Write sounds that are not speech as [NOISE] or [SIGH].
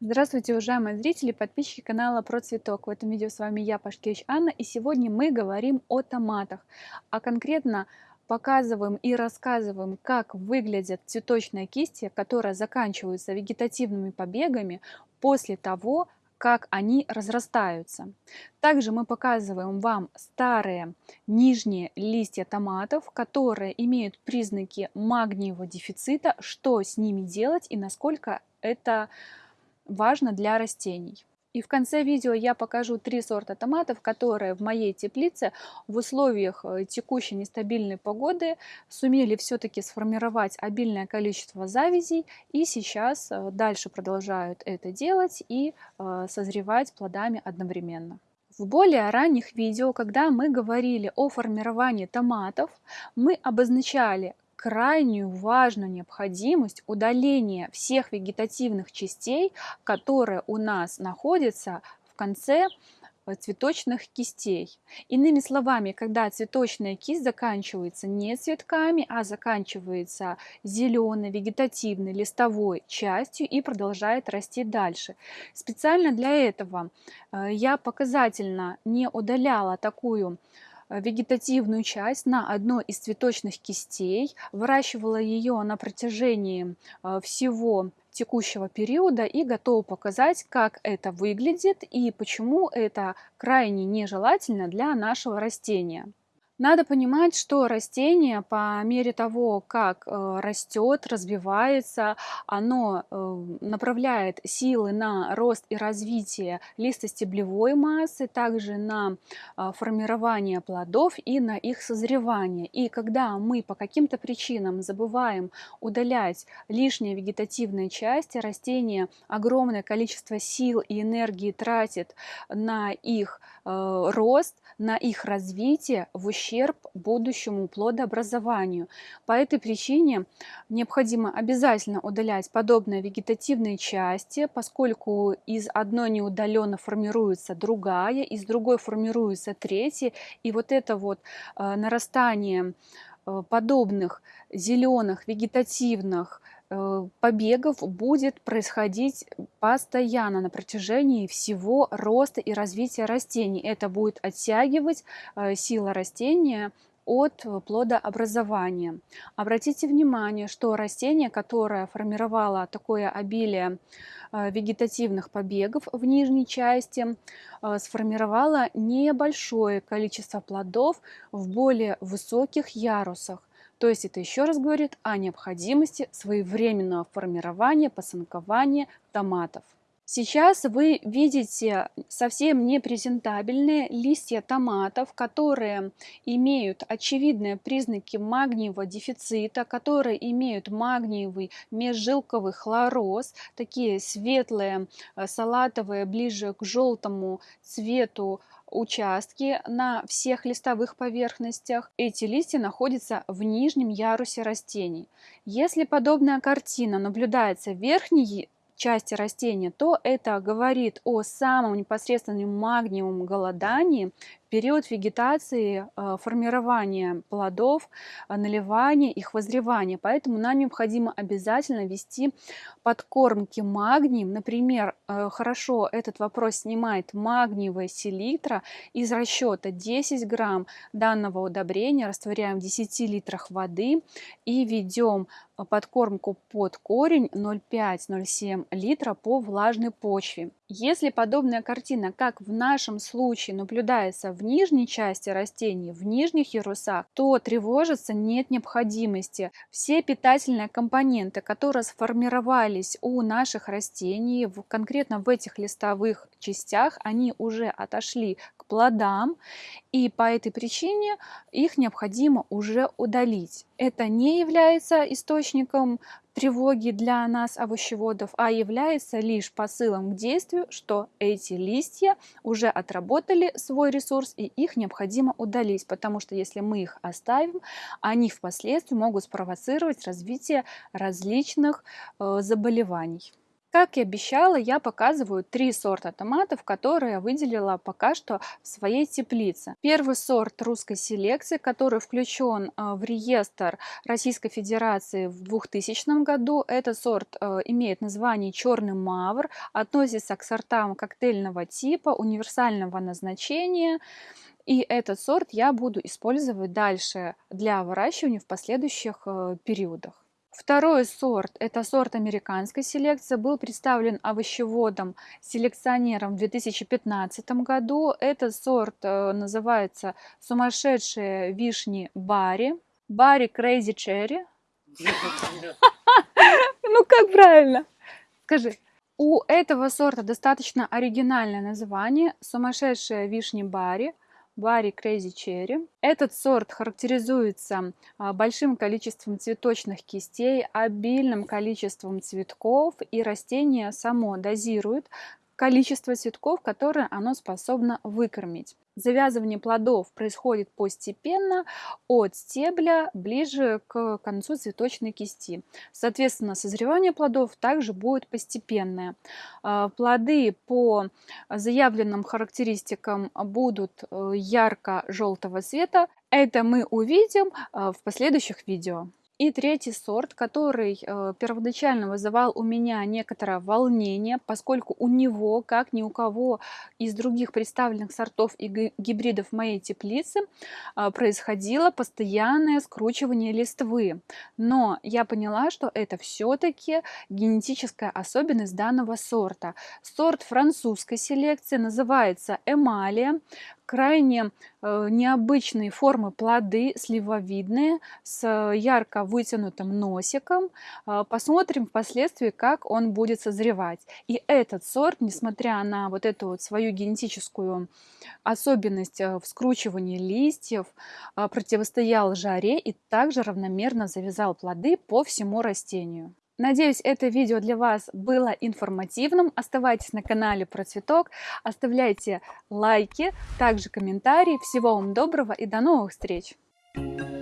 Здравствуйте, уважаемые зрители, подписчики канала Про Цветок. В этом видео с вами я, Пашкевич Анна, и сегодня мы говорим о томатах, а конкретно показываем и рассказываем, как выглядят цветочные кисти, которые заканчиваются вегетативными побегами после того, как они разрастаются. Также мы показываем вам старые нижние листья томатов, которые имеют признаки магниевого дефицита, что с ними делать и насколько это важно для растений. И в конце видео я покажу три сорта томатов, которые в моей теплице в условиях э, текущей нестабильной погоды сумели все-таки сформировать обильное количество завязей и сейчас э, дальше продолжают это делать и э, созревать плодами одновременно. В более ранних видео, когда мы говорили о формировании томатов, мы обозначали, крайнюю важную необходимость удаления всех вегетативных частей, которые у нас находятся в конце э, цветочных кистей. Иными словами, когда цветочная кисть заканчивается не цветками, а заканчивается зеленой, вегетативной, листовой частью и продолжает расти дальше. Специально для этого э, я показательно не удаляла такую вегетативную часть на одной из цветочных кистей, выращивала ее на протяжении э, всего текущего периода и готова показать, как это выглядит и почему это крайне нежелательно для нашего растения. Надо понимать, что растение по мере того, как э, растет, развивается, оно э, направляет силы на рост и развитие листостеблевой массы, также на э, формирование плодов и на их созревание. И когда мы по каким-то причинам забываем удалять лишние вегетативные части, растение огромное количество сил и энергии тратит на их рост, на их развитие в ущерб будущему плодообразованию. По этой причине необходимо обязательно удалять подобные вегетативные части, поскольку из одной неудаленно формируется другая, из другой формируется третья, и вот это вот э, нарастание э, подобных зеленых вегетативных Э, побегов будет происходить постоянно на протяжении всего роста и развития растений. Это будет оттягивать э, сила растения от плодообразования. Обратите внимание, что растение, которое формировало такое обилие э, вегетативных побегов в нижней части, сформировало небольшое количество плодов в более высоких ярусах. То есть это еще раз говорит о необходимости своевременного формирования, посынкования томатов. Сейчас вы видите совсем непрезентабельные листья томатов, которые имеют очевидные признаки магниевого дефицита, которые имеют магниевый межжилковый хлороз, такие светлые, э, салатовые, ближе к желтому цвету участки на всех листовых поверхностях. Эти листья находятся в нижнем ярусе растений. Если подобная картина наблюдается в верхней части растения, то это говорит о самом непосредственном магниевом голодании период вегетации, э, формирования плодов, э, наливания, их возревания. Поэтому нам необходимо обязательно вести подкормки магнием. Например, э, хорошо этот вопрос снимает магниевая селитра. Из расчета 10 грамм данного удобрения растворяем в 10 литрах воды и ведем подкормку под корень 0,5-0,7 литра по влажной почве. Если подобная картина, как в нашем случае, наблюдается в нижней части растений, в нижних ярусах, то тревожиться нет необходимости. Все питательные компоненты, которые сформировались у наших растений, конкретно в этих листовых частях, они уже отошли к плодам, и по этой причине их необходимо уже удалить. Это не является источником тревоги для нас, овощеводов, а является лишь посылом к действию, что эти листья уже отработали свой ресурс и их необходимо удалить, потому что если мы их оставим, они впоследствии могут спровоцировать развитие различных э, заболеваний. Как и обещала, я показываю три сорта томатов, которые я выделила пока что в своей теплице. Первый сорт русской селекции, который включен э, в реестр Российской Федерации в 2000 году. Этот сорт э, имеет название черный мавр, относится к сортам коктейльного типа, универсального назначения. И этот сорт я буду использовать дальше для выращивания в последующих э, периодах. Второй сорт, это сорт американской селекции, был представлен овощеводом, селекционером в 2015 году. Этот сорт э, называется «Сумасшедшие вишни Барри». Барри Crazy Cherry. [LAUGHS] Ну как правильно? Скажи. У этого сорта достаточно оригинальное название «Сумасшедшая вишни Барри». Барри Crazy Cherry. Этот сорт характеризуется а, большим количеством цветочных кистей, обильным количеством цветков, и растение само дозирует количество цветков, которые оно способно выкормить. Завязывание плодов происходит постепенно от стебля ближе к концу цветочной кисти. Соответственно, созревание плодов также будет постепенное. А, плоды по заявленным характеристикам будут э, ярко-желтого цвета. Это мы увидим э, в последующих видео. И третий сорт, который э, первоначально вызывал у меня некоторое волнение, поскольку у него, как ни у кого из других представленных сортов и гибридов моей теплице, э, происходило постоянное скручивание листвы. Но я поняла, что это все-таки генетическая особенность данного сорта. Сорт французской селекции называется эмалия крайне э, необычные формы плоды, сливовидные, с ярко вытянутым носиком. Э, посмотрим впоследствии, как он будет созревать. И этот сорт, несмотря на вот эту вот свою генетическую особенность э, в скручивании листьев, противостоял жаре и также равномерно завязал плоды по всему растению. Надеюсь, это видео для вас было информативным. Оставайтесь на канале про цветок, оставляйте лайки, также комментарии. Всего вам доброго и до новых встреч! Thank you